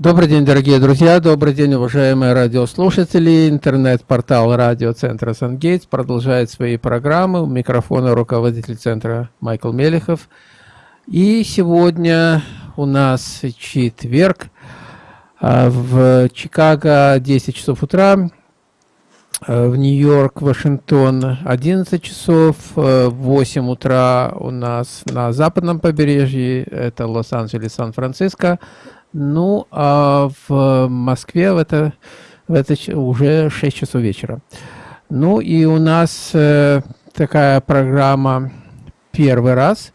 Добрый день, дорогие друзья, добрый день, уважаемые радиослушатели. Интернет-портал радиоцентра «Сангейтс» продолжает свои программы. У микрофона руководитель центра Майкл Мелехов. И сегодня у нас четверг. А, в Чикаго 10 часов утра, а, в Нью-Йорк, Вашингтон 11 часов, 8 а, утра у нас на западном побережье, это Лос-Анджелес, Сан-Франциско, ну, а в Москве в это, в это уже 6 часов вечера. Ну, и у нас э, такая программа первый раз.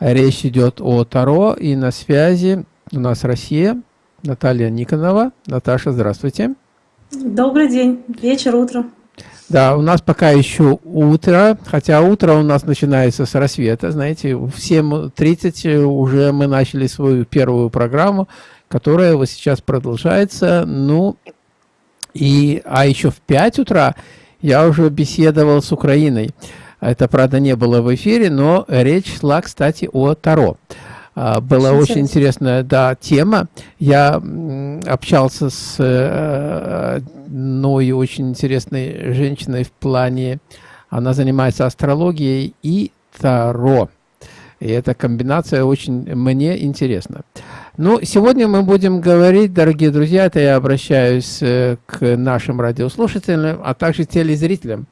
Речь идет о Таро, и на связи у нас Россия, Наталья Никонова. Наташа, здравствуйте. Добрый день, вечер, утро. Да, у нас пока еще утро, хотя утро у нас начинается с рассвета, знаете, в 7.30 уже мы начали свою первую программу, которая вот сейчас продолжается, ну, и, а еще в 5 утра я уже беседовал с Украиной. Это, правда, не было в эфире, но речь шла, кстати, о Таро. А, была очень интересная да, тема. Я общался с э, одной очень интересной женщиной в плане, она занимается астрологией и Таро. И эта комбинация очень мне интересна. Ну, сегодня мы будем говорить, дорогие друзья, это я обращаюсь э, к нашим радиослушателям, а также телезрителям,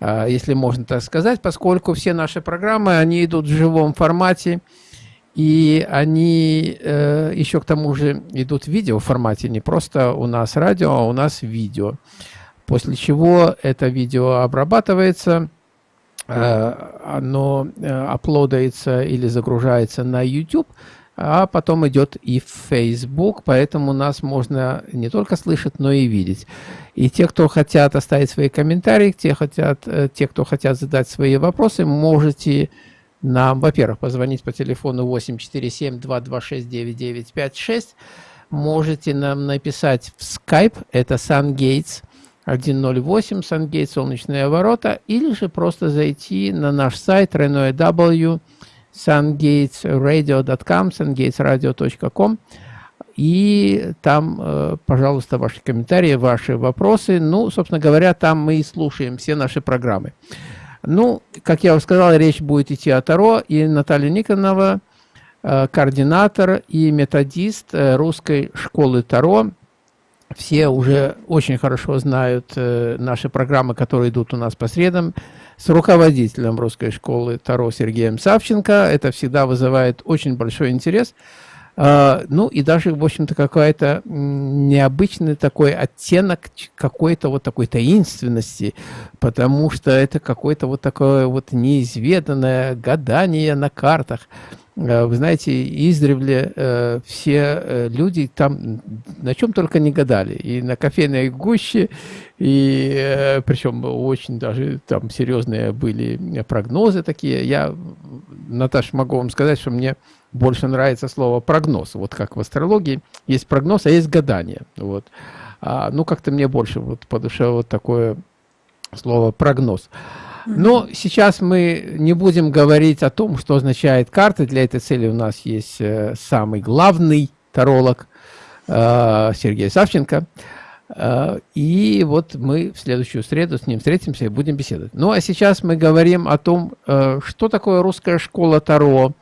а, если можно так сказать, поскольку все наши программы, они идут в живом формате, и они э, еще к тому же идут в видео формате, не просто у нас радио, а у нас видео. После чего это видео обрабатывается, э, оно э, аплодается или загружается на YouTube, а потом идет и в Facebook, поэтому нас можно не только слышать, но и видеть. И те, кто хотят оставить свои комментарии, те, хотят, э, те кто хотят задать свои вопросы, можете нам, во-первых, позвонить по телефону 847-226-9956. Можете нам написать в Skype, это SunGates 108, SunGates Солнечные ворота, или же просто зайти на наш сайт renow sungatesradio.com, sungatesradio.com, и там, э, пожалуйста, ваши комментарии, ваши вопросы. Ну, собственно говоря, там мы и слушаем все наши программы. Ну, как я уже сказал, речь будет идти о Таро, и Наталья Никонова, э, координатор и методист э, русской школы Таро. Все уже очень хорошо знают э, наши программы, которые идут у нас по средам, с руководителем русской школы Таро Сергеем Савченко. Это всегда вызывает очень большой интерес. А, ну и даже, в общем-то, какой-то необычный такой оттенок какой-то вот такой таинственности, потому что это какое-то вот такое вот неизведанное гадание на картах. А, вы знаете, издревле э, все э, люди там на чем только не гадали. И на кофейной гуще, и э, причем очень даже там серьезные были прогнозы такие. Я, Наташа, могу вам сказать, что мне больше нравится слово прогноз. Вот как в астрологии есть прогноз, а есть гадание. Вот. А, ну, как-то мне больше вот по душе вот такое слово прогноз. Но сейчас мы не будем говорить о том, что означает карта. Для этой цели у нас есть э, самый главный таролог э, Сергей Савченко. Э, и вот мы в следующую среду с ним встретимся и будем беседовать. Ну а сейчас мы говорим о том, что такое русская школа Таро,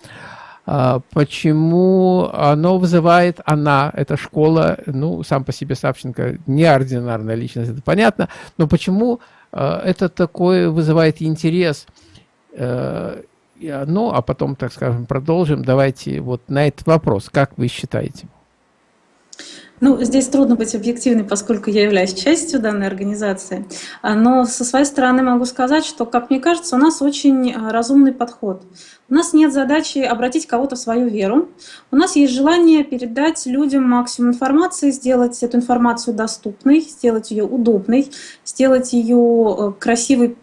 почему оно вызывает, она, эта школа, ну, сам по себе Савченко, неординарная личность, это понятно, но почему а, это такое вызывает интерес, ну, а потом, так скажем, продолжим. Давайте вот на этот вопрос, как вы считаете? Ну, здесь трудно быть объективной, поскольку я являюсь частью данной организации. А, но со своей стороны могу сказать, что, как мне кажется, у нас очень а, разумный подход. У нас нет задачи обратить кого-то в свою веру. У нас есть желание передать людям максимум информации, сделать эту информацию доступной, сделать ее удобной, сделать ее э, красивой,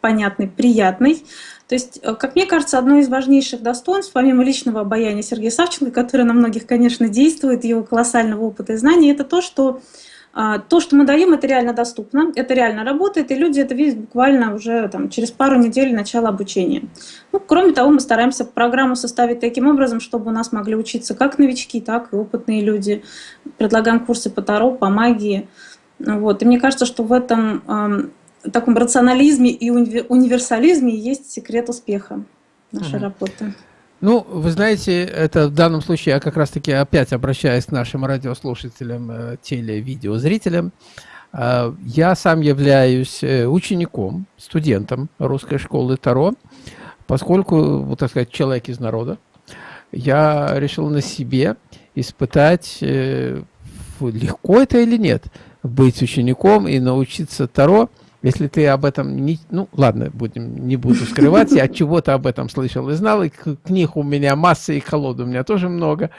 понятной, приятной. То есть, э, как мне кажется, одно из важнейших достоинств, помимо личного обаяния Сергея Савченко, которое на многих, конечно, действует, его колоссального опыта и знаний, это то, что А, то, что мы даем, это реально доступно, это реально работает, и люди это видят буквально уже там, через пару недель начала обучения. Ну, кроме того, мы стараемся программу составить таким образом, чтобы у нас могли учиться как новички, так и опытные люди. Предлагаем курсы по Таро, по магии. Вот. И мне кажется, что в этом таком рационализме и универсализме есть секрет успеха нашей угу. работы. Ну, вы знаете, это в данном случае я как раз-таки опять обращаюсь к нашим радиослушателям, э, теле-видеозрителям. Э, я сам являюсь э, учеником, студентом русской школы Таро, поскольку, вот так сказать, человек из народа, я решил на себе испытать, легко это или нет, быть учеником и научиться Таро – если ты об этом не... Ну, ладно, будем, не буду скрывать. Я чего-то об этом слышал и знал. И книг у меня масса, и колод у меня тоже много.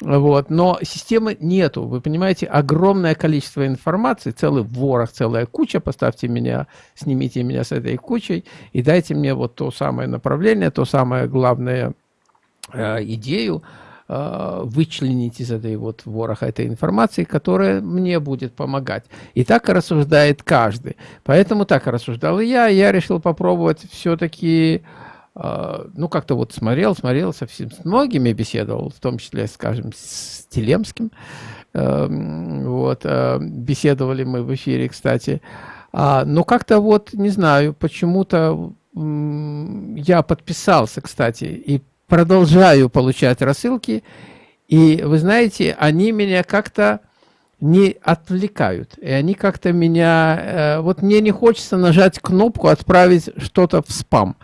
Вот. Но системы нету. Вы понимаете, огромное количество информации, целый ворох, целая куча. Поставьте меня, снимите меня с этой кучей и дайте мне вот то самое направление, то самое главное э, идею, вычленить из этой вот вороха этой информации, которая мне будет помогать. И так рассуждает каждый. Поэтому так рассуждал и я. Я решил попробовать все-таки, э, ну, как-то вот смотрел, смотрел, совсем с многими беседовал, в том числе, скажем, с Телемским. Эм, вот, э, беседовали мы в эфире, кстати. А, но как-то вот, не знаю, почему-то я подписался, кстати, и продолжаю получать рассылки, и вы знаете, они меня как-то не отвлекают. И они как-то меня... Э, вот мне не хочется нажать кнопку «Отправить что-то в спам»,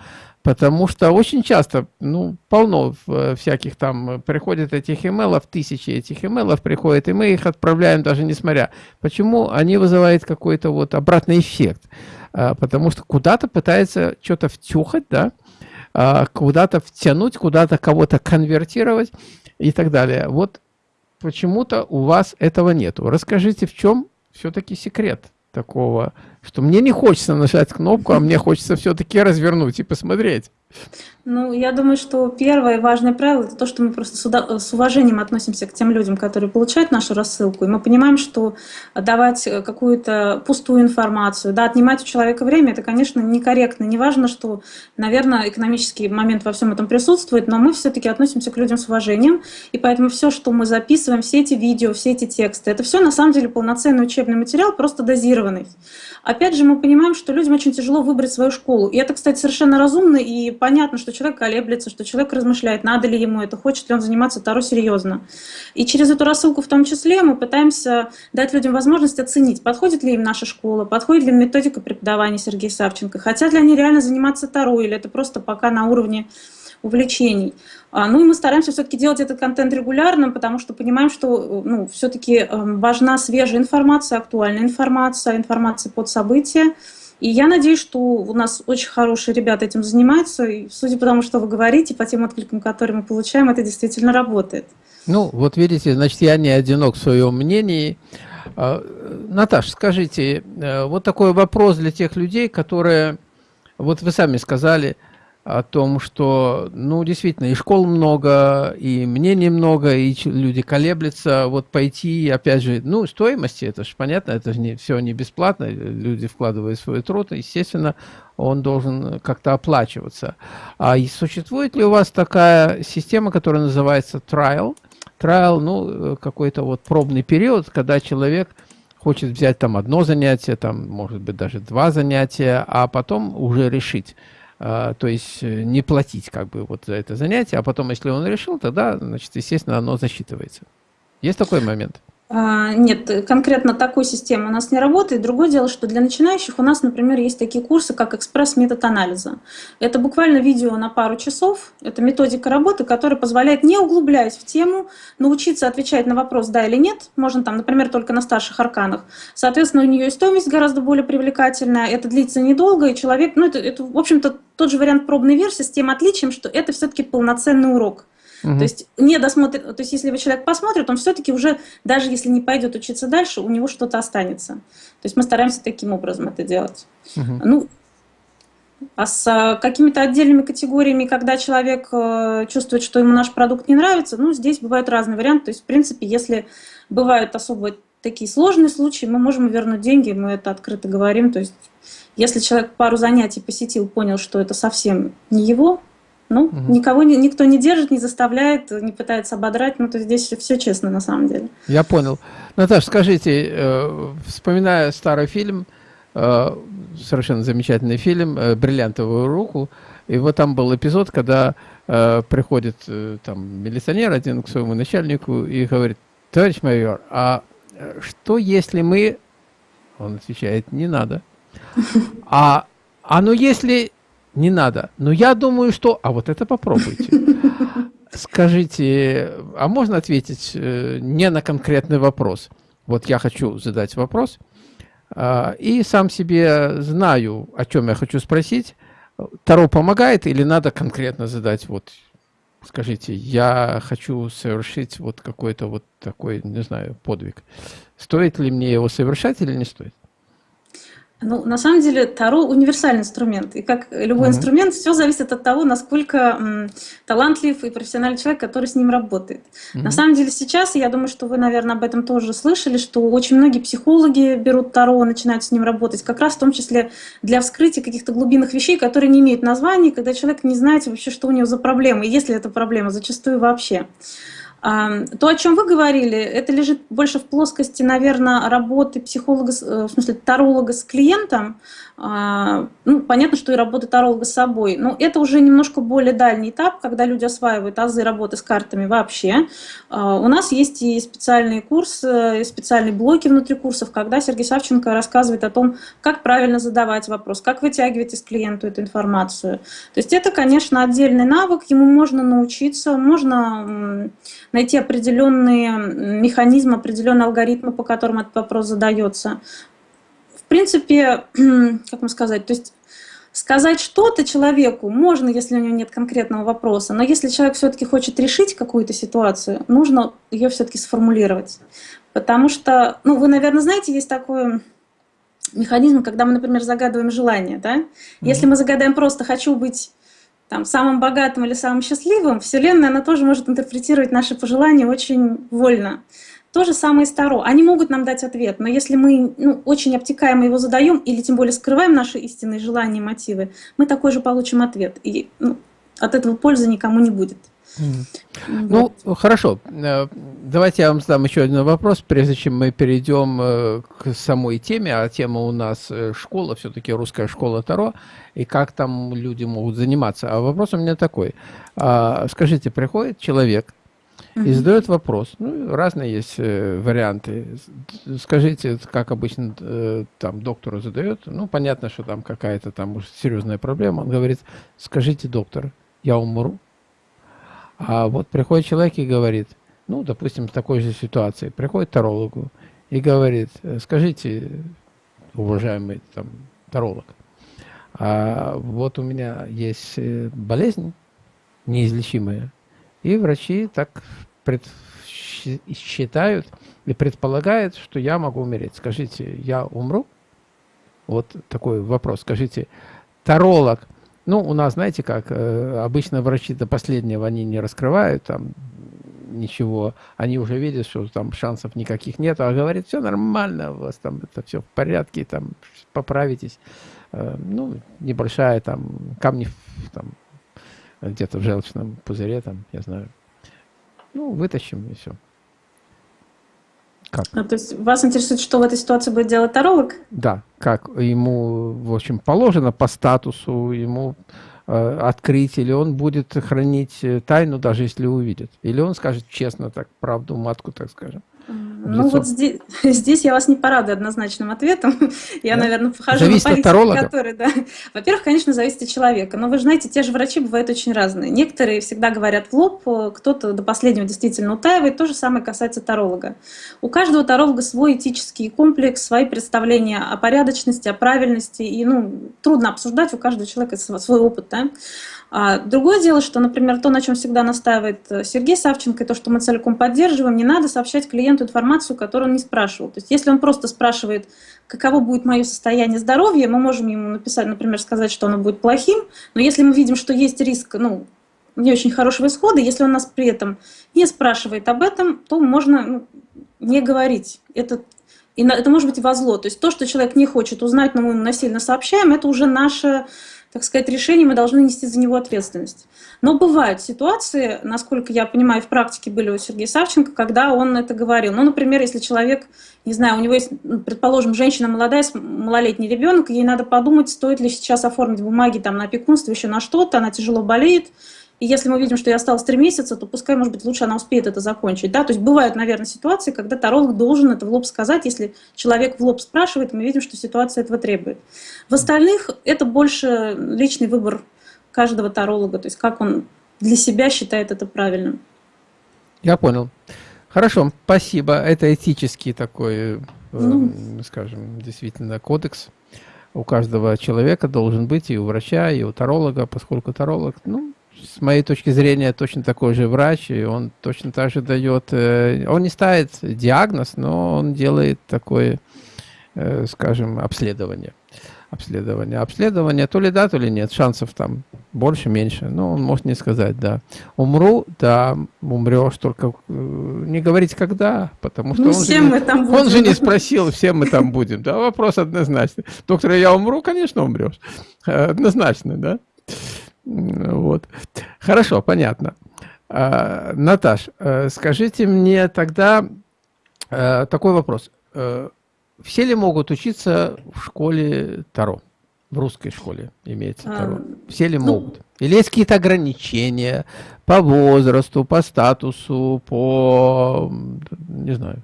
потому что очень часто, ну, полно э, всяких там приходит этих имейлов, тысячи этих имейлов приходит, и мы их отправляем даже несмотря. Почему? Они вызывают какой-то вот обратный эффект. Э, потому что куда-то пытается что-то втюхать, да, куда-то втянуть, куда-то кого-то конвертировать и так далее. Вот почему-то у вас этого нету. Расскажите, в чем все-таки секрет такого, что мне не хочется нажать кнопку, а мне хочется все-таки развернуть и посмотреть. Ну, я думаю, что первое важное правило – это то, что мы просто с уважением относимся к тем людям, которые получают нашу рассылку. И мы понимаем, что давать э, какую-то пустую информацию, да, отнимать у человека время – это, конечно, некорректно. Неважно, что, наверное, экономический момент во всем этом присутствует, но мы все-таки относимся к людям с уважением. И поэтому все, что мы записываем, все эти видео, все эти тексты – это все на самом деле полноценный учебный материал, просто дозированный. Опять же, мы понимаем, что людям очень тяжело выбрать свою школу. И это, кстати, совершенно разумно и понятно, что человек колеблется, что человек размышляет, надо ли ему это, хочет ли он заниматься Таро серьезно. И через эту рассылку в том числе мы пытаемся дать людям возможность оценить, подходит ли им наша школа, подходит ли им методика преподавания Сергея Савченко, хотят ли они реально заниматься Таро, или это просто пока на уровне увлечений. А, ну и мы стараемся все-таки делать этот контент регулярным, потому что понимаем, что ну, все-таки эм, важна свежая информация, актуальная информация, информация под события. И я надеюсь, что у нас очень хорошие ребята этим занимаются, и судя по тому, что вы говорите, по тем откликам, которые мы получаем, это действительно работает. Ну, вот видите, значит, я не одинок в своем мнении. А, Наташа, скажите, э, вот такой вопрос для тех людей, которые, вот вы сами сказали, о том, что, ну, действительно, и школ много, и мнений много, и люди колеблются, вот пойти, опять же, ну, стоимости, это же понятно, это же не, все не бесплатно, люди вкладывают свой труд, естественно, он должен как-то оплачиваться. А существует ли у вас такая система, которая называется trial? Trial, ну, какой-то вот пробный период, когда человек хочет взять там одно занятие, там, может быть, даже два занятия, а потом уже решить, то есть э, не платить как бы вот за это занятие, а потом, если он решил, тогда, значит, естественно, оно засчитывается. Есть такой момент? А, нет, конкретно такой системы у нас не работает. Другое дело, что для начинающих у нас, например, есть такие курсы, как экспресс-метод анализа. Это буквально видео на пару часов. Это методика работы, которая позволяет, не углубляясь в тему, научиться отвечать на вопрос «да» или «нет». Можно там, например, только на старших арканах. Соответственно, у нее и стоимость гораздо более привлекательная. Это длится недолго, и человек... Ну, это, это в общем-то, тот же вариант пробной версии с тем отличием, что это все-таки полноценный урок. Угу. То есть не досмотрит, то есть если человек посмотрит, он все-таки уже, даже если не пойдет учиться дальше, у него что-то останется. То есть мы стараемся таким образом это делать. Угу. Ну, а с а, какими-то отдельными категориями, когда человек э, чувствует, что ему наш продукт не нравится, ну, здесь бывают разные варианты. То есть, в принципе, если бывают особо такие сложные случаи, мы можем вернуть деньги, мы это открыто говорим. То есть, если человек пару занятий посетил, понял, что это совсем не его, ну, угу. никого никто не держит, не заставляет, не пытается ободрать. Ну, то здесь все честно на самом деле. Я понял. Наташа, скажите, э, вспоминая старый фильм, э, совершенно замечательный фильм э, «Бриллиантовую руку», и вот там был эпизод, когда приходит там милиционер один к своему начальнику и говорит, товарищ майор, а что если мы... Он отвечает, не надо. А, а ну если не надо. Но я думаю, что... А вот это попробуйте. Скажите, а можно ответить э, не на конкретный вопрос? Вот я хочу задать вопрос, э, и сам себе знаю, о чем я хочу спросить. Таро помогает или надо конкретно задать вот скажите, я хочу совершить вот какой-то вот такой, не знаю, подвиг. Стоит ли мне его совершать или не стоит? Ну, на самом деле, Таро – универсальный инструмент. И как любой mm -hmm. инструмент, все зависит от того, насколько м, талантлив и профессиональный человек, который с ним работает. Mm -hmm. На самом деле, сейчас, я думаю, что вы, наверное, об этом тоже слышали, что очень многие психологи берут Таро, начинают с ним работать, как раз в том числе для вскрытия каких-то глубинных вещей, которые не имеют названий, когда человек не знает вообще, что у него за проблемы, и есть ли эта проблема, зачастую вообще. То, о чем вы говорили, это лежит больше в плоскости, наверное, работы психолога, э, в смысле таролога с клиентом, а, ну, понятно, что и работа таролога с собой, но это уже немножко более дальний этап, когда люди осваивают азы работы с картами вообще. А, у нас есть и специальные курсы, и специальные блоки внутри курсов, когда Сергей Савченко рассказывает о том, как правильно задавать вопрос, как вытягивать из клиента эту информацию. То есть это, конечно, отдельный навык, ему можно научиться, можно найти определенные механизмы, определенные алгоритмы, по которым этот вопрос задается в принципе, как вам сказать, то есть сказать что-то человеку можно, если у него нет конкретного вопроса, но если человек все-таки хочет решить какую-то ситуацию, нужно ее все-таки сформулировать. Потому что, ну, вы, наверное, знаете, есть такой механизм, когда мы, например, загадываем желание, да? Mm -hmm. Если мы загадаем просто «хочу быть там, самым богатым или самым счастливым», Вселенная, она тоже может интерпретировать наши пожелания очень вольно. То же самое и Таро. Они могут нам дать ответ, но если мы ну, очень обтекаемо его задаем, или тем более скрываем наши истинные желания и мотивы, мы такой же получим ответ. И ну, от этого пользы никому не будет. Mm. Вот. Ну, хорошо. Э, давайте я вам задам еще один вопрос, прежде чем мы перейдем э, к самой теме. А тема у нас э, школа, все-таки русская школа Таро, и как там люди могут заниматься. А вопрос у меня такой. А, скажите, приходит человек, и задает вопрос. Ну, разные есть варианты. Скажите, как обычно там доктору задает. Ну, понятно, что там какая-то там уже серьезная проблема. Он говорит, скажите, доктор, я умру. А вот приходит человек и говорит, ну, допустим, в такой же ситуации, приходит тарологу и говорит, скажите, уважаемый там таролог, а вот у меня есть э, болезнь неизлечимая, и врачи так считают и предполагают, что я могу умереть. Скажите, я умру? Вот такой вопрос. Скажите, таролог, ну, у нас, знаете как, э, обычно врачи до последнего они не раскрывают там ничего, они уже видят, что там шансов никаких нет, а говорит, все нормально, у вас там это все в порядке, там поправитесь. Э, ну, небольшая там камни там где-то в желчном пузыре, там, я знаю. Ну, вытащим и все. Как? А, то есть вас интересует, что в этой ситуации будет делать таролог? Да, как ему, в общем, положено по статусу ему э, открыть, или он будет хранить э, тайну, даже если увидит. Или он скажет честно, так, правду матку, так скажем. Ну вот здесь, здесь я вас не порадую однозначным ответом. Я, да? наверное, похожу зависит на политика, который, да. Во-первых, конечно, зависит от человека. Но вы же знаете, те же врачи бывают очень разные. Некоторые всегда говорят в лоб, кто-то до последнего действительно утаивает. То же самое касается таролога. У каждого таролога свой этический комплекс, свои представления о порядочности, о правильности. И ну, трудно обсуждать, у каждого человека свой опыт. Да? А другое дело, что, например, то, на чем всегда настаивает э, Сергей Савченко, и то, что мы целиком поддерживаем, не надо сообщать клиенту информацию, которую он не спрашивал. То есть если он просто спрашивает, каково будет мое состояние здоровья, мы можем ему написать, например, сказать, что оно будет плохим, но если мы видим, что есть риск, ну, не очень хорошего исхода, если он нас при этом не спрашивает об этом, то можно ну, не говорить. Это это может быть во зло. То есть то, что человек не хочет узнать, но мы ему насильно сообщаем, это уже наше так сказать, решение, мы должны нести за него ответственность. Но бывают ситуации, насколько я понимаю, в практике были у Сергея Савченко, когда он это говорил. Ну, например, если человек, не знаю, у него есть, ну, предположим, женщина молодая, малолетний ребенок, ей надо подумать, стоит ли сейчас оформить бумаги там, на опекунство, еще на что-то, она тяжело болеет, и если мы видим, что ей осталось три месяца, то пускай, может быть, лучше она успеет это закончить. Да? То есть бывают, наверное, ситуации, когда таролог должен это в лоб сказать. Если человек в лоб спрашивает, мы видим, что ситуация этого требует. В остальных это больше личный выбор каждого таролога, то есть как он для себя считает это правильным. Я понял. Хорошо, спасибо. Это этический такой, э, ну, скажем, действительно кодекс. У каждого человека должен быть и у врача, и у таролога, поскольку таролог, ну, с моей точки зрения, точно такой же врач, и он точно так же дает, э, он не ставит диагноз, но он делает такое, э, скажем, обследование. Обследование. Обследование то ли да, то ли нет. Шансов там больше, меньше. Но он может не сказать, да. Умру, да, умрешь, только э, не говорить когда, потому что ну, он, же, мы там будем. он же не спросил, все мы там будем. Да, вопрос однозначный. Доктор, я умру, конечно, умрешь. Однозначно, да. Вот. Хорошо, понятно. А, Наташ, э, скажите мне тогда э, такой вопрос. Э, все ли могут учиться в школе Таро? В русской школе имеется а, Таро. Все ли ну, могут? Или есть какие-то ограничения по возрасту, по статусу, по... не знаю.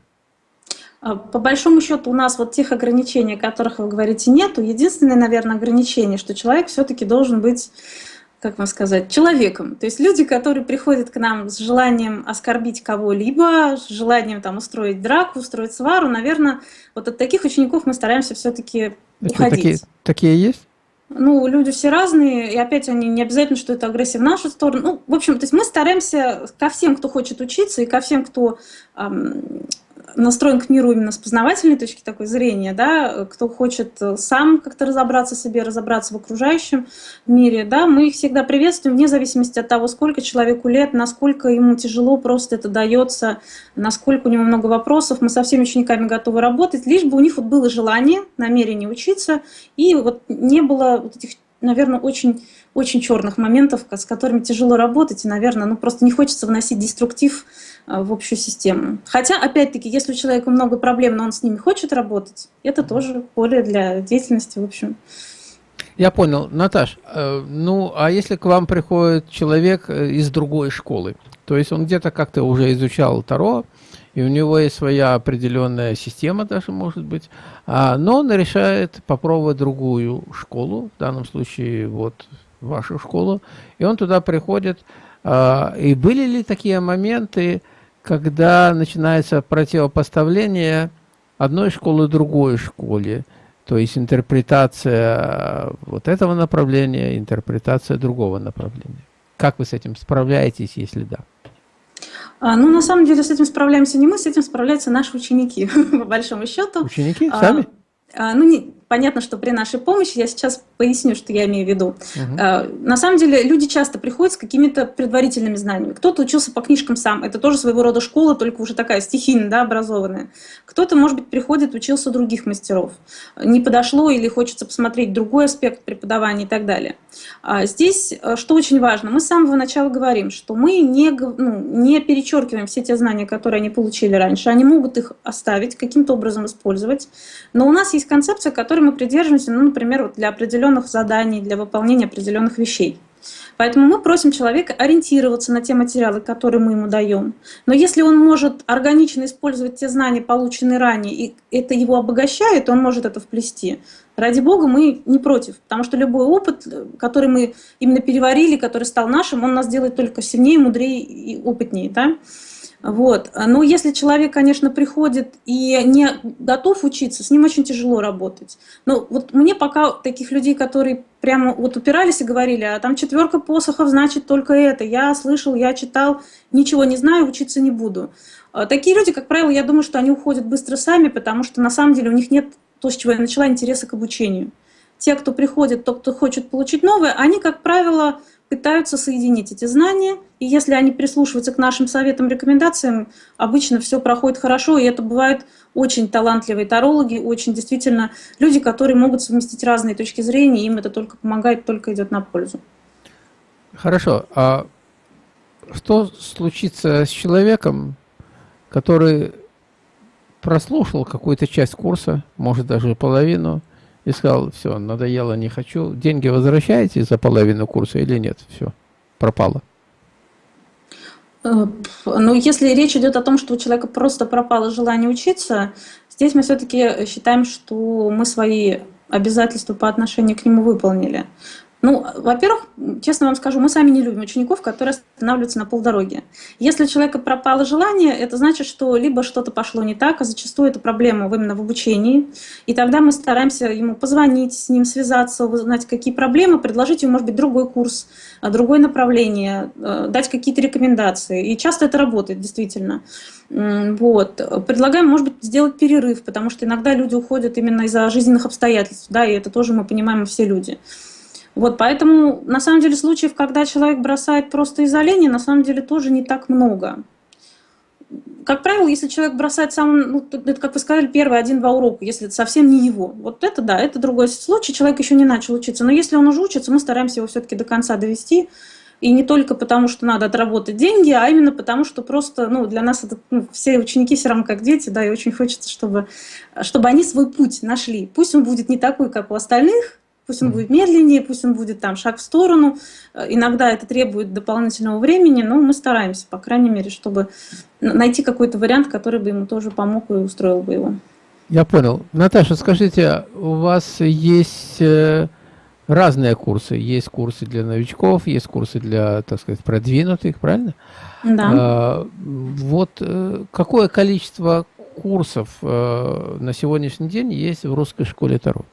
А, по большому счету у нас вот тех ограничений, о которых вы говорите, нету. Единственное, наверное, ограничение, что человек все-таки должен быть как вам сказать, человеком. То есть люди, которые приходят к нам с желанием оскорбить кого-либо, с желанием там устроить драку, устроить свару, наверное, вот от таких учеников мы стараемся все-таки уходить. Такие, такие есть? Ну, люди все разные, и опять они не обязательно, что это агрессия в нашу сторону. Ну, в общем, то есть мы стараемся ко всем, кто хочет учиться, и ко всем, кто эм, настроен к миру именно с познавательной точки такой зрения, да, кто хочет э, сам как-то разобраться в себе, разобраться в окружающем мире, да, мы их всегда приветствуем вне зависимости от того, сколько человеку лет, насколько ему тяжело просто это дается, насколько у него много вопросов, мы со всеми учениками готовы работать, лишь бы у них вот было желание, намерение учиться, и вот не было вот этих, наверное, очень очень черных моментов, с которыми тяжело работать, и, наверное, ну просто не хочется вносить деструктив Э, в общую систему. Хотя, опять-таки, если у человека много проблем, но он с ними хочет работать, это тоже поле для деятельности, в общем. Я понял. Наташ, э, ну, а если к вам приходит человек э, из другой школы, то есть он где-то как-то уже изучал Таро, и у него есть своя определенная система даже, может быть, а, но он решает попробовать другую школу, в данном случае вот вашу школу, и он туда приходит, а, и были ли такие моменты, когда начинается противопоставление одной школы другой школе, то есть интерпретация вот этого направления, интерпретация другого направления. Как вы с этим справляетесь, если да? А, ну, на самом деле, с этим справляемся не мы, с этим справляются наши ученики, по большому счету. Ученики? Сами? А, ну, не, понятно, что при нашей помощи, я сейчас поясню, что я имею в виду. Угу. На самом деле люди часто приходят с какими-то предварительными знаниями. Кто-то учился по книжкам сам, это тоже своего рода школа, только уже такая стихийно да, образованная. Кто-то, может быть, приходит, учился у других мастеров. Не подошло или хочется посмотреть другой аспект преподавания и так далее. А здесь, э, что очень важно, мы с самого начала говорим, что мы не, ну, не перечеркиваем все те знания, которые они получили раньше. Они могут их оставить, каким-то образом использовать. Но у нас есть концепция, которая мы придерживаемся, ну, например, вот для определенных заданий, для выполнения определенных вещей. Поэтому мы просим человека ориентироваться на те материалы, которые мы ему даем. Но если он может органично использовать те знания, полученные ранее, и это его обогащает, он может это вплести. Ради Бога, мы не против, потому что любой опыт, который мы именно переварили, который стал нашим, он нас делает только сильнее, мудрее и опытнее. Да? Вот. Но если человек, конечно, приходит и не готов учиться, с ним очень тяжело работать. Но вот мне пока таких людей, которые прямо вот упирались и говорили, а там четверка посохов значит только это, я слышал, я читал, ничего не знаю, учиться не буду. А такие люди, как правило, я думаю, что они уходят быстро сами, потому что на самом деле у них нет то, с чего я начала, интереса к обучению. те, кто приходит, тот, кто хочет получить новое, они, как правило, пытаются соединить эти знания, и если они прислушиваются к нашим советам, рекомендациям, обычно все проходит хорошо, и это бывают очень талантливые тарологи, очень действительно люди, которые могут совместить разные точки зрения, им это только помогает, только идет на пользу. Хорошо. А что случится с человеком, который прослушал какую-то часть курса, может даже половину, и сказал, все, надоело, не хочу, деньги возвращаете за половину курса или нет? Все, пропало. Э, ну, если речь идет о том, что у человека просто пропало желание учиться, здесь мы все-таки считаем, что мы свои обязательства по отношению к нему выполнили. Ну, во-первых, честно вам скажу, мы сами не любим учеников, которые останавливаются на полдороге. Если у человека пропало желание, это значит, что либо что-то пошло не так, а зачастую это проблема именно в обучении. И тогда мы стараемся ему позвонить, с ним связаться, узнать, какие проблемы, предложить ему, может быть, другой курс, а, другое направление, э, дать какие-то рекомендации. И часто это работает, действительно. Вот. Предлагаем, может быть, сделать перерыв, потому что иногда люди уходят именно из-за жизненных обстоятельств, да, и это тоже мы понимаем, все люди. Вот, поэтому, на самом деле, случаев, когда человек бросает просто из-за лени, на самом деле тоже не так много. Как правило, если человек бросает сам, ну, это, как вы сказали, первый один-два урока, если это совсем не его. Вот это да, это другой случай, человек еще не начал учиться. Но если он уже учится, мы стараемся его все-таки до конца довести. И не только потому, что надо отработать деньги, а именно потому, что просто ну, для нас это, ну, все ученики все равно как дети, да, и очень хочется, чтобы, чтобы они свой путь нашли. Пусть он будет не такой, как у остальных, Пусть он будет медленнее, пусть он будет там шаг в сторону. Э, иногда это требует дополнительного времени, но мы стараемся, по крайней мере, чтобы найти какой-то вариант, который бы ему тоже помог и устроил бы его. Я понял. Наташа, скажите, у вас есть э, разные курсы. Есть курсы для новичков, есть курсы для, так сказать, продвинутых, правильно? Да. А, вот э, какое количество курсов на сегодняшний день есть в русской школе Таро?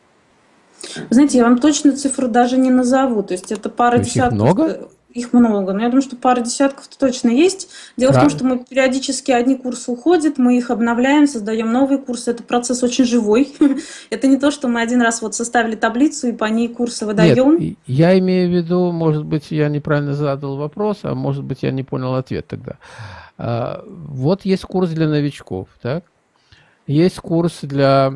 Знаете, я вам точно цифру даже не назову. То есть это пара То десятков. Их много? Их много, но я думаю, что пара десятков точно есть. Дело да. в том, что мы периодически одни курсы уходят, мы их обновляем, создаем новые курсы. Это процесс очень живой. Это не то, что мы один раз вот составили таблицу и по ней курсы выдаем. Нет, я имею в виду, может быть, я неправильно задал вопрос, а может быть, я не понял ответ тогда. А, вот есть курс для новичков, так? Есть курс для,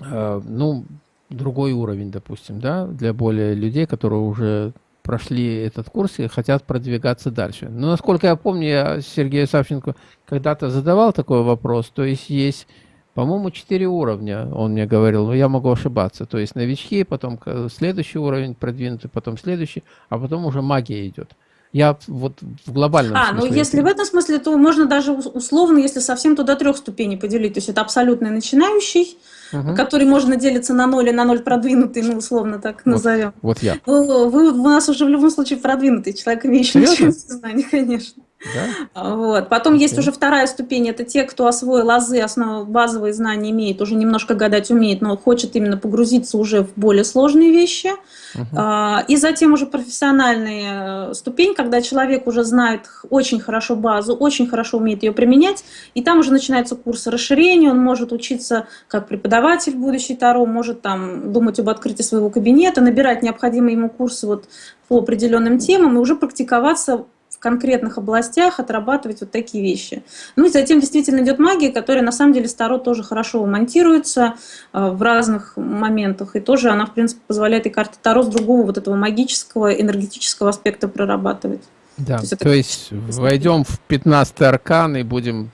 а, ну, другой уровень, допустим, да, для более людей, которые уже прошли этот курс и хотят продвигаться дальше. Но, насколько я помню, я Сергею Савченко когда-то задавал такой вопрос, то есть есть, по-моему, четыре уровня, он мне говорил, но я могу ошибаться, то есть новички, потом следующий уровень продвинутый, потом следующий, а потом уже магия идет. Я вот в глобальном а, смысле. А, ну если в этом смысле, то можно даже условно, если совсем туда трех ступеней поделить. То есть это абсолютно начинающий, угу. который можно делиться на ноль и на ноль продвинутый, ну условно так вот, назовем. Вот я. Вы, вы у нас уже в любом случае продвинутый человек, имеющий знания, конечно. Да? Вот. Потом okay. есть уже вторая ступень, это те, кто освоил азы, основы, базовые знания имеет, уже немножко гадать умеет, но хочет именно погрузиться уже в более сложные вещи. Uh -huh. И затем уже профессиональная э, ступень, когда человек уже знает очень хорошо базу, очень хорошо умеет ее применять, и там уже начинается курс расширения, он может учиться как преподаватель будущий Таро, может там думать об открытии своего кабинета, набирать необходимые ему курсы вот по определенным темам и уже практиковаться конкретных областях отрабатывать вот такие вещи. Ну и затем действительно идет магия, которая на самом деле старо тоже хорошо монтируется э, в разных моментах. И тоже она, в принципе, позволяет и карты Таро с другого вот этого магического, энергетического аспекта прорабатывать. Да, то есть, то есть войдем в 15 аркан и будем,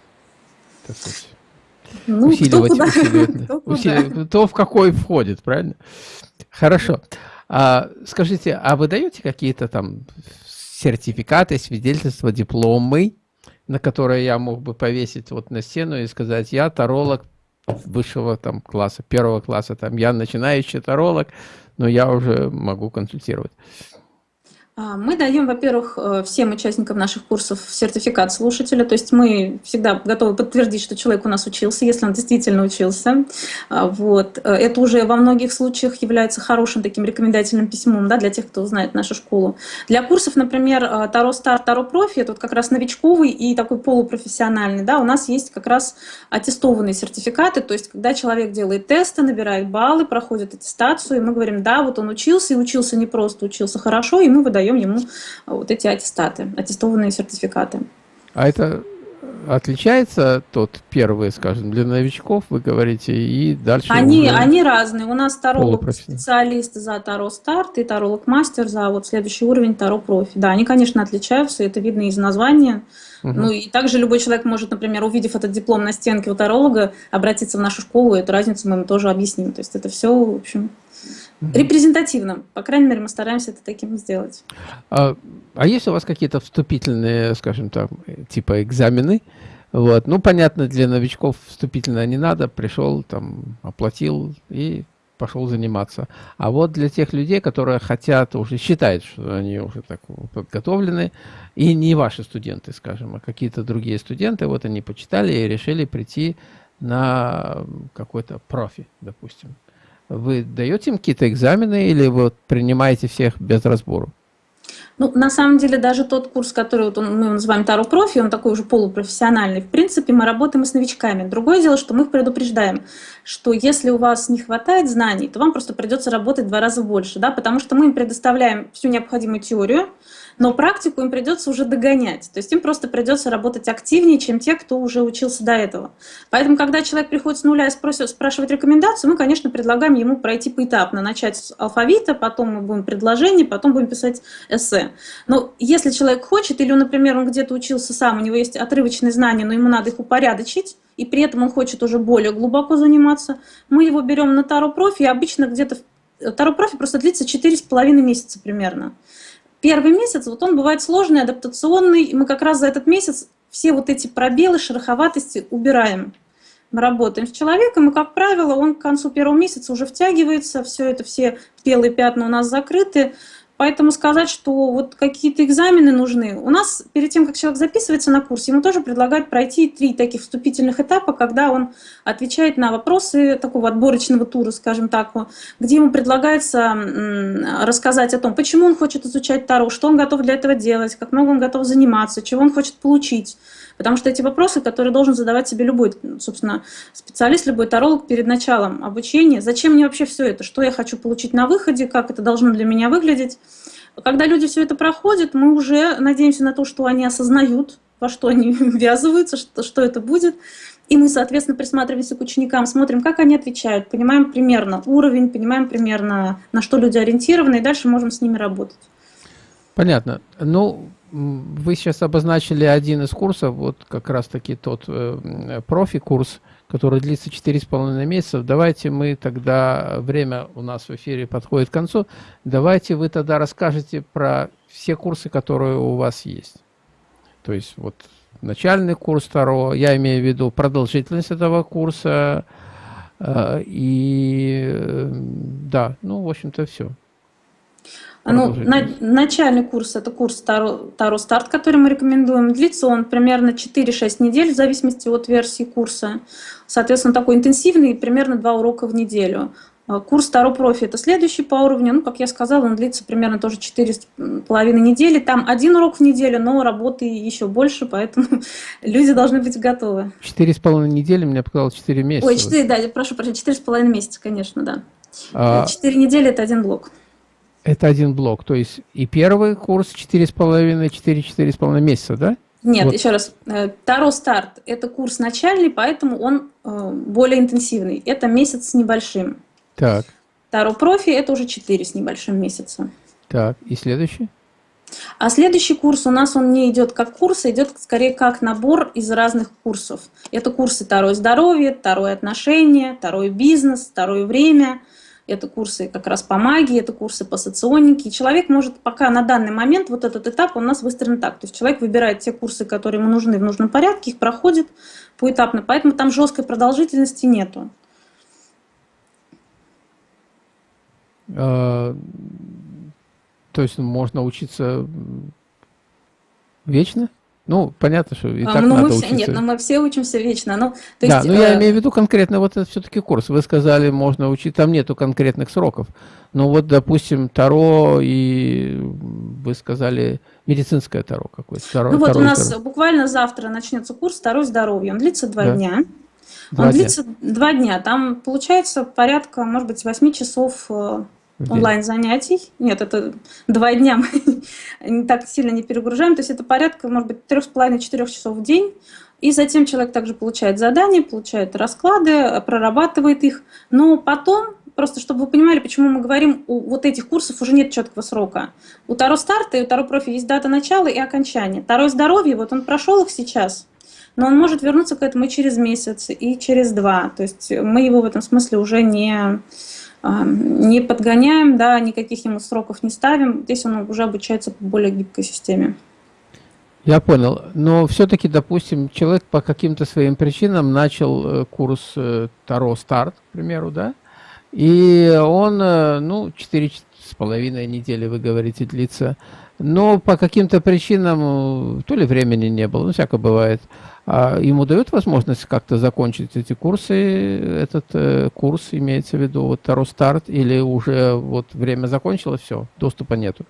так сказать, ну, усиливать, кто, усиливать, кто, усиливать, кто в какой входит, правильно? Хорошо. А, скажите, а вы даете какие-то там сертификаты, свидетельства, дипломы, на которые я мог бы повесить вот на стену и сказать, я таролог высшего там класса, первого класса, там я начинающий таролог, но я уже могу консультировать. А, мы даем, во-первых, э, всем участникам наших курсов сертификат слушателя, то есть мы всегда готовы подтвердить, что человек у нас учился, если он действительно учился. А, вот. Э, это уже во многих случаях является хорошим таким рекомендательным письмом да, для тех, кто знает нашу школу. Для курсов, например, э, Таро Стар, Таро Профи, это вот как раз новичковый и такой полупрофессиональный, да, у нас есть как раз аттестованные сертификаты, то есть когда человек делает тесты, набирает баллы, проходит аттестацию, и мы говорим, да, вот он учился, и учился не просто, учился хорошо, и мы выдаем даем ему а, вот эти аттестаты, аттестованные сертификаты. А это отличается тот первый, скажем, для новичков, вы говорите, и дальше Они, они разные. У нас таролог специалист за Таро Старт и таролог мастер за вот следующий уровень Таро Профи. Да, они, конечно, отличаются, это видно из названия. Угу. Ну и также любой человек может, например, увидев этот диплом на стенке у таролога, обратиться в нашу школу, и эту разницу мы ему тоже объясним. То есть это все, в общем, репрезентативным. По крайней мере, мы стараемся это таким сделать. А, а есть у вас какие-то вступительные, скажем так, типа экзамены? Вот. Ну, понятно, для новичков вступительно не надо. Пришел, там, оплатил и пошел заниматься. А вот для тех людей, которые хотят, уже считают, что они уже так подготовлены, и не ваши студенты, скажем, а какие-то другие студенты, вот они почитали и решили прийти на какой-то профи, допустим. Вы даете им какие-то экзамены или вот принимаете всех без разбору? Ну, на самом деле, даже тот курс, который вот он, мы называем Таро Профи, он такой уже полупрофессиональный. В принципе, мы работаем и с новичками. Другое дело, что мы их предупреждаем, что если у вас не хватает знаний, то вам просто придется работать два раза больше, да, потому что мы им предоставляем всю необходимую теорию, но практику им придется уже догонять. То есть им просто придется работать активнее, чем те, кто уже учился до этого. Поэтому, когда человек приходит с нуля и спросит, спрашивает рекомендацию, мы, конечно, предлагаем ему пройти поэтапно. Начать с алфавита, потом мы будем предложение, потом будем писать эссе. Но если человек хочет, или, например, он где-то учился сам, у него есть отрывочные знания, но ему надо их упорядочить, и при этом он хочет уже более глубоко заниматься, мы его берем на Таро Профи, и обычно где-то Таро Профи просто длится 4,5 месяца примерно. Первый месяц, вот он бывает сложный, адаптационный, и мы как раз за этот месяц все вот эти пробелы, шероховатости убираем. Мы работаем с человеком, и, как правило, он к концу первого месяца уже втягивается, все это, все белые пятна у нас закрыты, Поэтому сказать, что вот какие-то экзамены нужны. У нас перед тем, как человек записывается на курс, ему тоже предлагают пройти три таких вступительных этапа, когда он отвечает на вопросы такого отборочного тура, скажем так, где ему предлагается рассказать о том, почему он хочет изучать Таро, что он готов для этого делать, как много он готов заниматься, чего он хочет получить. Потому что эти вопросы, которые должен задавать себе любой, собственно, специалист, любой таролог перед началом обучения. Зачем мне вообще все это? Что я хочу получить на выходе? Как это должно для меня выглядеть? Когда люди все это проходят, мы уже надеемся на то, что они осознают, во что они ввязываются, что, что это будет. И мы, соответственно, присматриваемся к ученикам, смотрим, как они отвечают, понимаем примерно уровень, понимаем примерно, на что люди ориентированы, и дальше можем с ними работать. Понятно. Ну, вы сейчас обозначили один из курсов, вот как раз-таки тот э, профи-курс, который длится 4,5 месяца. Давайте мы тогда, время у нас в эфире подходит к концу, давайте вы тогда расскажете про все курсы, которые у вас есть. То есть вот начальный курс второго, я имею в виду продолжительность этого курса, э, и э, да, ну, в общем-то, все. Ну, на, начальный курс – это курс Таро, Таро Старт, который мы рекомендуем. Длится он примерно 4-6 недель в зависимости от версии курса. Соответственно, такой интенсивный, примерно 2 урока в неделю. А, курс Таро Профи – это следующий по уровню. Ну, как я сказала, он длится примерно тоже 4,5 недели. Там один урок в неделю, но работы еще больше, поэтому люди должны быть готовы. 4,5 недели, мне показалось 4 месяца. Ой, 4, да, прошу прощения, 4,5 месяца, конечно, да. А... 4 недели – это один блок. Это один блок, то есть и первый курс 4,5, 4-4,5 месяца, да? Нет, вот. еще раз. Э, Таро старт – это курс начальный, поэтому он э, более интенсивный. Это месяц с небольшим. Так. Таро профи – это уже 4 с небольшим месяца. Так, и следующий? А следующий курс у нас он не идет как курс, а идет скорее как набор из разных курсов. Это курсы Таро здоровье, Таро отношения, Таро бизнес, Таро время – это курсы как раз по магии, это курсы по соционике. И человек может пока на данный момент, вот этот этап у нас выстроен так. То есть человек выбирает те курсы, которые ему нужны в нужном порядке, их проходит поэтапно. Поэтому там жесткой продолжительности нету. А, то есть можно учиться вечно? Ну, понятно, что и а, так ну, надо мы учиться. Нет, но мы все учимся вечно. Ну, то да, есть, но э... я имею в виду конкретно вот это все-таки курс. Вы сказали, можно учить, там нету конкретных сроков. Но вот, допустим, Таро и вы сказали медицинское Таро какое-то. Таро, ну вот таро у нас таро. буквально завтра начнется курс Таро здоровье. Он длится два да. дня. Два Он дня. длится два дня. Там получается порядка, может быть, 8 часов э, онлайн занятий. Нет, это два дня мы не так сильно не перегружаем. То есть это порядка, может быть, трех с половиной четырех часов в день. И затем человек также получает задания, получает расклады, прорабатывает их. Но потом, просто чтобы вы понимали, почему мы говорим, у вот этих курсов уже нет четкого срока. У Таро старта и у Таро профи есть дата начала и окончания. Таро здоровье, вот он прошел их сейчас, но он может вернуться к этому и через месяц, и через два. То есть мы его в этом смысле уже не не подгоняем, да, никаких ему сроков не ставим. Здесь он уже обучается по более гибкой системе. Я понял. Но все-таки, допустим, человек по каким-то своим причинам начал э, курс э, Таро Старт, к примеру, да, и он, э, ну, четыре с половиной недели, вы говорите, длится, но по каким-то причинам то ли времени не было, ну, всякое бывает, а ему дают возможность как-то закончить эти курсы, этот э, курс имеется в виду, вот Таро Старт, или уже вот время закончилось, все, доступа нету?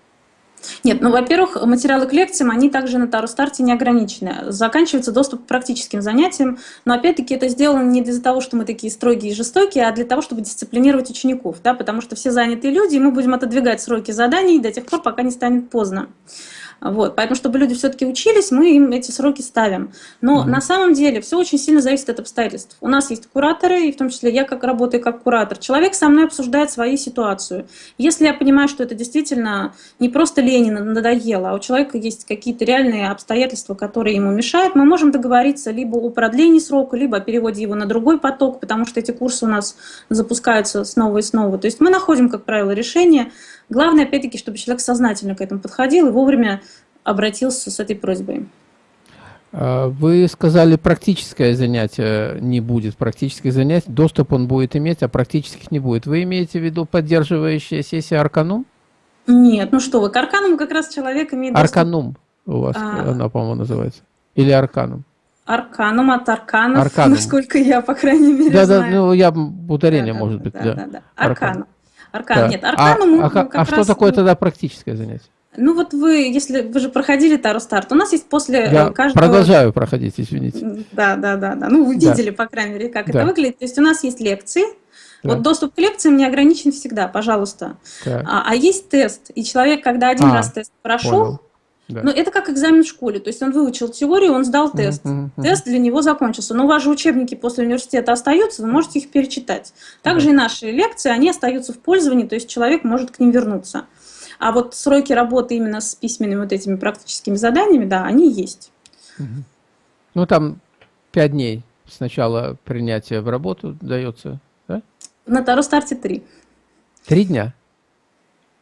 Нет, ну, во-первых, материалы к лекциям, они также на Таро Старте не ограничены. Заканчивается доступ к практическим занятиям, но опять-таки это сделано не для того, что мы такие строгие и жестокие, а для того, чтобы дисциплинировать учеников, да, потому что все занятые люди, и мы будем отодвигать сроки заданий до тех пор, пока не станет поздно. Вот, поэтому, чтобы люди все-таки учились, мы им эти сроки ставим. Но mm -hmm. на самом деле все очень сильно зависит от обстоятельств. У нас есть кураторы, и в том числе я как работаю как куратор. Человек со мной обсуждает свою ситуацию. Если я понимаю, что это действительно не просто Ленина надоело, а у человека есть какие-то реальные обстоятельства, которые ему мешают, мы можем договориться либо о продлении срока, либо о переводе его на другой поток, потому что эти курсы у нас запускаются снова и снова. То есть мы находим, как правило, решение, Главное, опять-таки, чтобы человек сознательно к этому подходил и вовремя обратился с этой просьбой. А, вы сказали, практическое занятие не будет, практических занятий, доступ он будет иметь, а практических не будет. Вы имеете в виду поддерживающая сессия Арканум? Нет, ну что вы, к Аркануму как раз человек имеет доступ... Арканум у вас, а... она, по-моему, называется. Или Арканум? Арканум от Арканов, Арканум. насколько я, по крайней мере, да, знаю. Да, ну я ударение, да, может да, быть. Да, да, да. да. Аркан, да. нет, аркану а, мы а, как А что раз... такое тогда практическое занятие? Ну вот вы, если вы же проходили Таро Старт, у нас есть после Я э, каждого... продолжаю проходить, извините. Да, да, да, да. Ну вы видели, да. по крайней мере, как да. это выглядит. То есть у нас есть лекции, да. Вот доступ к лекциям не ограничен всегда, пожалуйста. А, а есть тест, и человек, когда один а, раз тест прошел, понял. Да. Но это как экзамен в школе. То есть он выучил теорию, он сдал тест. Mm -hmm. Тест для него закончился. Но же учебники после университета остаются, вы можете их перечитать. Также да. и наши лекции, они остаются в пользовании, то есть человек может к ним вернуться. А вот сроки работы именно с письменными вот этими практическими заданиями, да, они есть. Ну там пять дней сначала принятия в работу дается, да? На Таро старте три. Три дня?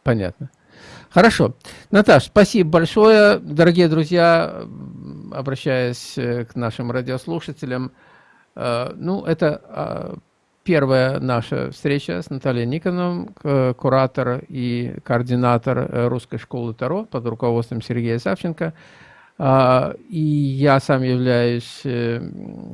Понятно. Хорошо. Наташ, спасибо большое. Дорогие друзья, обращаясь э, к нашим радиослушателям, э, ну, это а, первая наша встреча с Натальей Никоновым, куратор и координатор э, русской школы Таро под руководством Сергея Савченко. А, и я сам являюсь э,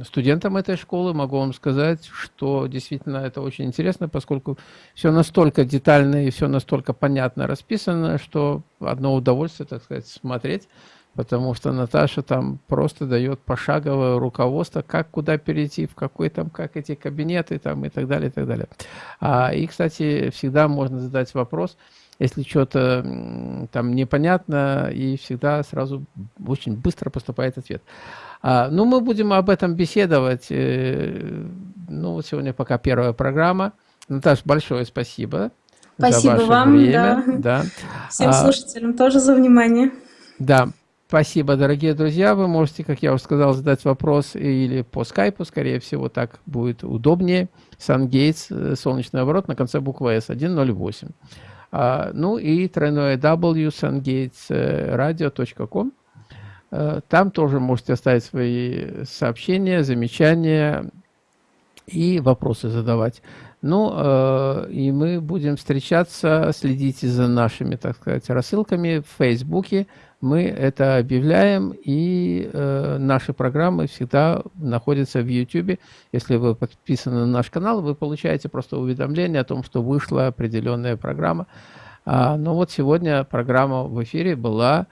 студентом этой школы, могу вам сказать, что действительно это очень интересно, поскольку все настолько детально и все настолько понятно расписано, что одно удовольствие, так сказать, смотреть, потому что Наташа там просто дает пошаговое руководство, как куда перейти, в какой там, как эти кабинеты там и так далее, и так далее. А, и, кстати, всегда можно задать вопрос – если что-то там непонятно, и всегда сразу очень быстро поступает ответ. А, ну, мы будем об этом беседовать. Э, ну, вот сегодня пока первая программа. Наташа, большое спасибо. Спасибо вам, время. Да. да. Всем а, слушателям тоже за внимание. Да, спасибо, дорогие друзья. Вы можете, как я уже сказал, задать вопрос или по скайпу, скорее всего, так будет удобнее. Сангейтс, э, солнечный оборот на конце буквы S, 108. А, ну и тройное W sungatesradio.com. Э, там тоже можете оставить свои сообщения, замечания и вопросы задавать. Ну, э, и мы будем встречаться, следите за нашими, так сказать, рассылками в Фейсбуке. Мы это объявляем, и э, наши программы всегда находятся в YouTube. Если вы подписаны на наш канал, вы получаете просто уведомление о том, что вышла определенная программа. А, но вот сегодня программа в эфире была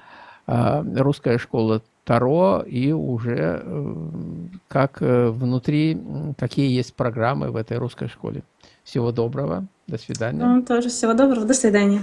а, «Русская школа Таро» и уже э, как э, внутри, какие есть программы в этой русской школе. Всего доброго. До свидания. Вам тоже всего доброго. До свидания.